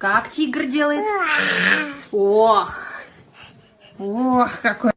Как тигр делает? Ох! Ох, какой